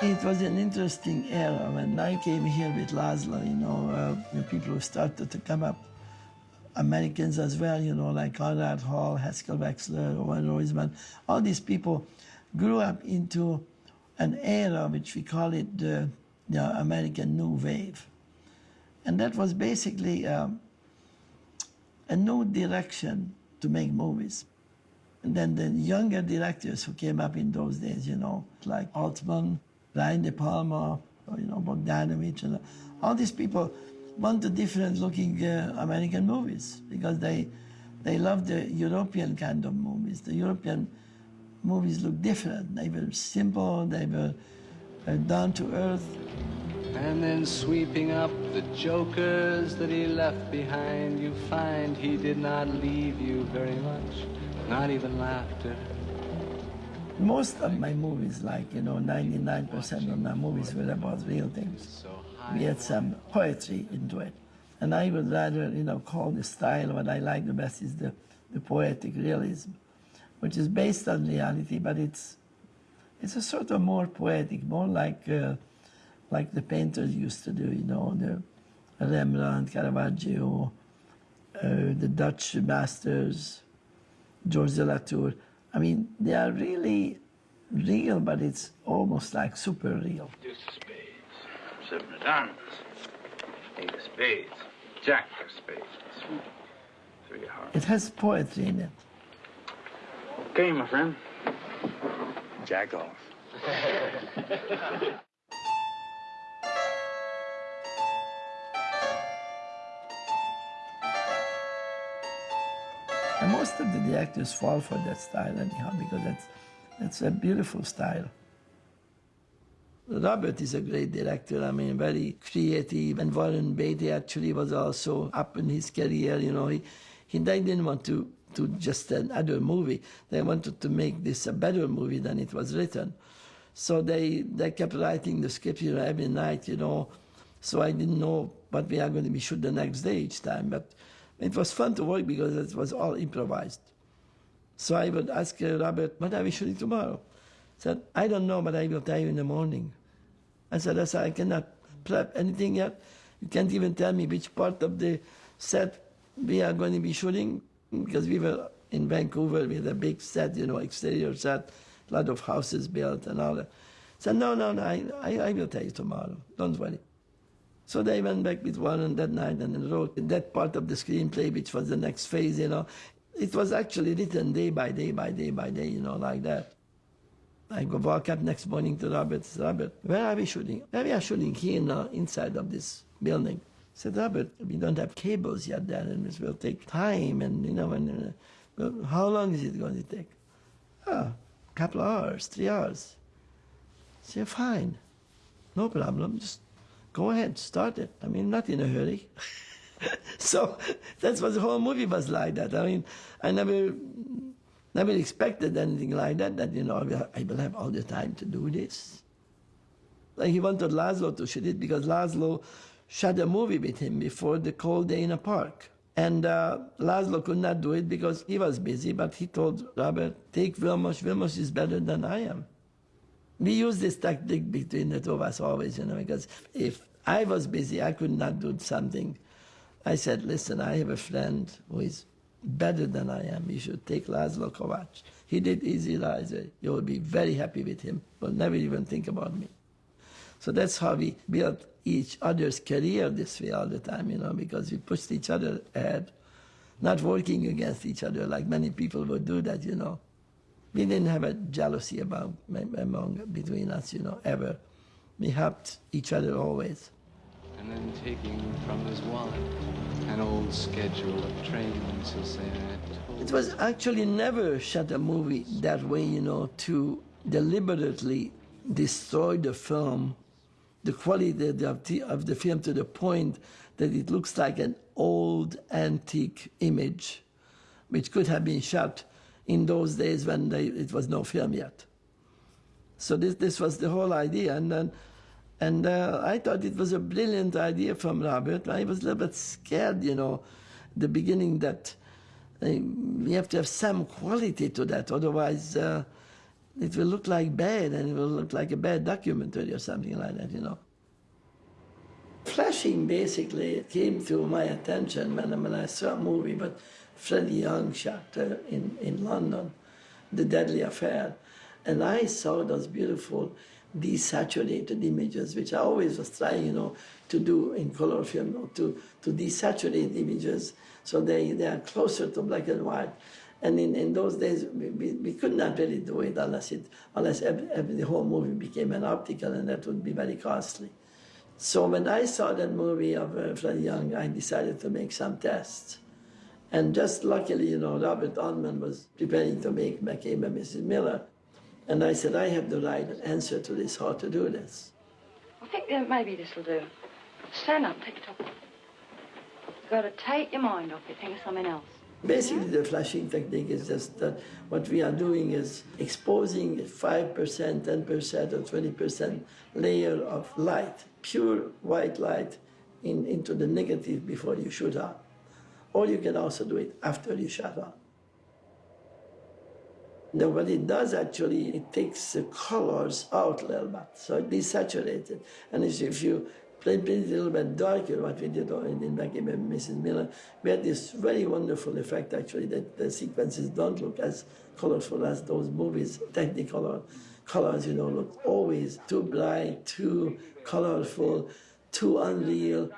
It was an interesting era when I came here with Laszlo, you know, uh, people who started to come up, Americans as well, you know, like Conrad Hall, Haskell Wexler, Owen Roizman, all these people grew up into an era which we call it the, the American New Wave. And that was basically um, a new direction to make movies. And then the younger directors who came up in those days, you know, like Altman, Brian De Palma, you know, Bogdanovich, and all these people want wanted different looking uh, American movies because they, they loved the European kind of movies. The European movies look different. They were simple, they were uh, down to earth. And then sweeping up the jokers that he left behind, you find he did not leave you very much, not even laughter. Most of my movies, like, you know, 99% of my movies were about real things. We had some poetry into it. And I would rather, you know, call the style what I like the best is the, the poetic realism, which is based on reality, but it's, it's a sort of more poetic, more like, uh, like the painters used to do, you know, the Rembrandt, Caravaggio, uh, the Dutch masters, Georges de La Tour. I mean, they are really real, but it's almost like super real. Deuce of spades, seven of diamonds, eight of spades, jack of spades, three of hearts. It has poetry in it. Okay, my friend. Jack off. And most of the directors fall for that style anyhow, because that's, that's a beautiful style. Robert is a great director, I mean, very creative. And Warren Beatty actually was also up in his career, you know. He, he they didn't want to, to just another movie. They wanted to make this a better movie than it was written. So they, they kept writing the script, you know, every night, you know. So I didn't know what we are going to be shoot the next day each time. But it was fun to work because it was all improvised. So I would ask Robert, what are we shooting tomorrow? He said, I don't know, but I will tell you in the morning. I said, I, said, I cannot prep anything yet. You can't even tell me which part of the set we are going to be shooting because we were in Vancouver, we had a big set, you know, exterior set, a lot of houses built and all that. I said, no, no, no, I, I, I will tell you tomorrow. Don't worry. So they went back with Warren that night and wrote that part of the screenplay, which was the next phase, you know. It was actually written day by day by day by day, you know, like that. I go walk up next morning to Robert. Said, Robert, where are we shooting? Where we are shooting here now, inside of this building. I said, Robert, we don't have cables yet there, and it will take time, and you know, and uh, how long is it going to take? Ah, a couple of hours, three hours. I said, fine, no problem. Just go ahead, start it. I mean, not in a hurry. so that's what the whole movie was like that. I mean, I never never expected anything like that, that, you know, I will have all the time to do this. Like he wanted Laszlo to shoot it because Laszlo shot a movie with him before the cold day in a park. And uh, Laszlo could not do it because he was busy, but he told Robert, take Vilmos, Vilmos is better than I am. We use this tactic between the two of us always, you know, because if I was busy, I could not do something. I said, listen, I have a friend who is better than I am. You should take Laszlo Kovacs. He did Easy Rider. You will be very happy with him, but never even think about me. So that's how we built each other's career this way all the time, you know, because we pushed each other ahead, not working against each other like many people would do that, you know. We didn't have a jealousy about among between us, you know, ever. We helped each other always. And then taking from his wallet an old schedule of trains, he'll say, It was actually never shot a movie that way, you know, to deliberately destroy the film, the quality of the, of the film to the point that it looks like an old antique image, which could have been shot in those days when they, it was no film yet. So this, this was the whole idea. And then and uh, I thought it was a brilliant idea from Robert. I was a little bit scared, you know, the beginning that uh, we have to have some quality to that. Otherwise, uh, it will look like bad and it will look like a bad documentary or something like that, you know. Flashing basically came to my attention when, when I saw a movie, but Freddie Young shot in, in London, The Deadly Affair. And I saw those beautiful desaturated images, which I always was trying, you know, to do in color film, to, to desaturate images so they, they are closer to black and white. And in, in those days, we, we, we could not really do it unless, it, unless every, every, the whole movie became an optical, and that would be very costly. So when I saw that movie of uh, Freddie Young, I decided to make some tests. And just luckily, you know, Robert Altman was preparing to make McCabe and Mrs. Miller. And I said, I have the right answer to this, how to do this. I think maybe this will do. Stand up, take top off. You've got to take your mind off it, think of something else. Basically, the flashing technique is just that what we are doing is exposing 5%, 10%, or 20% layer of light, pure white light, in, into the negative before you shoot up. Or you can also do it after you shut out. Now, what it does actually, it takes the colors out a little bit, so it desaturates it. And if you play it a little bit darker, what we did in, in McCabe Mrs. Miller, we had this very wonderful effect actually that the sequences don't look as colorful as those movies, technicolor colors, you know, look always too bright, too colorful, too unreal.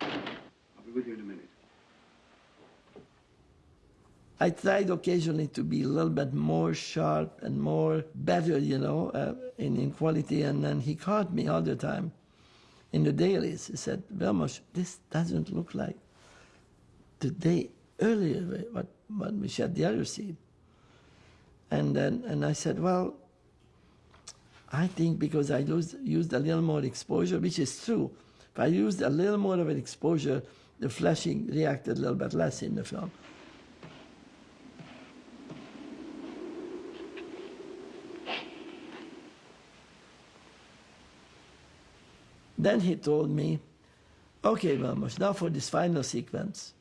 I'll be with you in a minute. I tried occasionally to be a little bit more sharp and more better, you know, uh, in, in quality. And then he caught me all the time in the dailies. He said, Vilmos, this doesn't look like the day earlier, what, what the other scene. And then and I said, well, I think because I used, used a little more exposure, which is true. If I used a little more of an exposure, the flashing reacted a little bit less in the film. Then he told me, okay, Vilmos, now for this final sequence,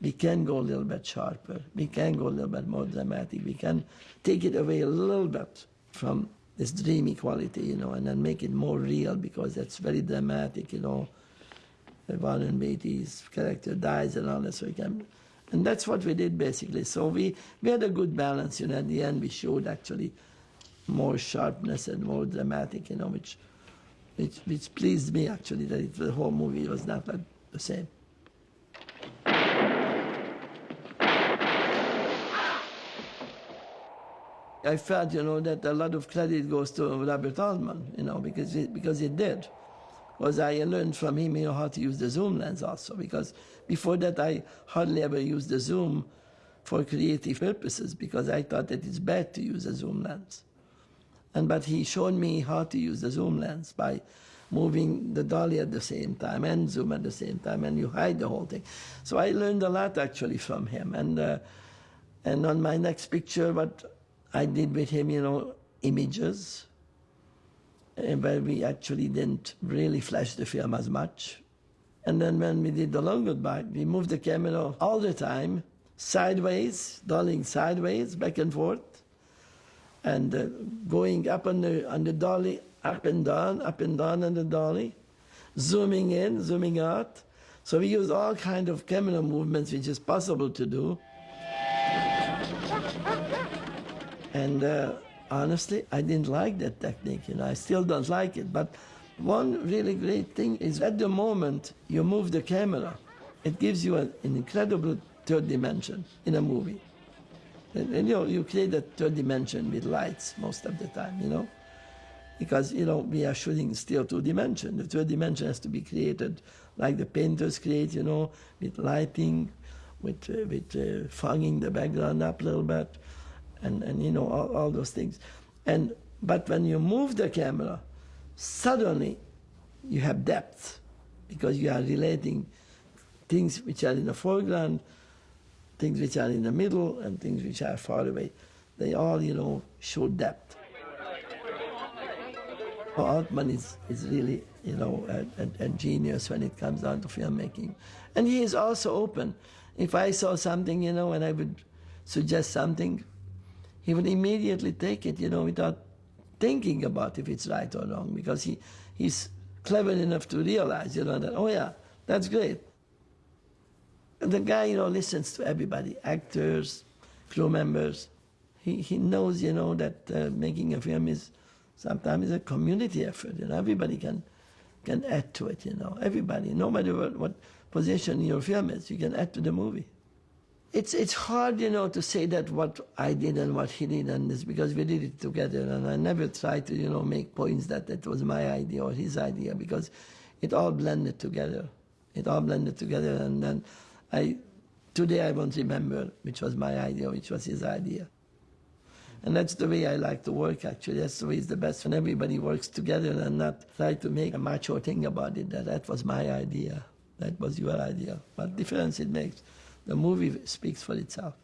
we can go a little bit sharper. We can go a little bit more dramatic. We can take it away a little bit from this dreamy quality, you know, and then make it more real because that's very dramatic, you know. Warren Beatty's character dies and all that, so we can, and that's what we did basically. So we, we had a good balance, you know. At the end, we showed actually more sharpness and more dramatic, you know, which which, which pleased me actually that it, the whole movie was not the same. I felt, you know, that a lot of credit goes to Robert Altman, you know, because it, because it did. Was I learned from him, you know, how to use the zoom lens also, because before that I hardly ever used the zoom for creative purposes because I thought that it's bad to use a zoom lens. And but he showed me how to use the zoom lens by moving the dolly at the same time and zoom at the same time, and you hide the whole thing. So I learned a lot actually from him. And uh, and on my next picture, what I did with him, you know, images, uh, where we actually didn't really flash the film as much. And then when we did the long goodbye, we moved the camera all the time, sideways, dollying sideways, back and forth and uh, going up on the, on the dolly, up and down, up and down on the dolly, zooming in, zooming out. So we use all kind of camera movements which is possible to do. And uh, honestly, I didn't like that technique, you know, I still don't like it. But one really great thing is at the moment you move the camera, it gives you an incredible third dimension in a movie. And, and, you know, you create a third dimension with lights most of the time, you know, because, you know, we are shooting still two dimension. The third dimension has to be created like the painters create, you know, with lighting, with, uh, with uh, fogging the background up a little bit, and, and you know, all, all those things. And, but when you move the camera, suddenly you have depth because you are relating things which are in the foreground things which are in the middle and things which are far away. They all, you know, show depth. Altman is, is really, you know, a, a, a, genius when it comes down to filmmaking. And he is also open. If I saw something, you know, and I would suggest something, he would immediately take it, you know, without thinking about if it's right or wrong, because he, he's clever enough to realize, you know, that, oh yeah, that's great. The guy, you know, listens to everybody, actors, crew members. He, he knows, you know, that uh, making a film is sometimes a community effort, and everybody can, can add to it, you know, everybody, no matter what, what position your film is, you can add to the movie. It's, it's hard, you know, to say that what I did and what he did and this, because we did it together, and I never tried to, you know, make points that it was my idea or his idea, because it all blended together. It all blended together, and then I, today I won't remember which was my idea, which was his idea. And that's the way I like to work, actually. That's the way it's the best when everybody works together and not try to make a macho thing about it, that that was my idea, that was your idea. What difference it makes? The movie speaks for itself.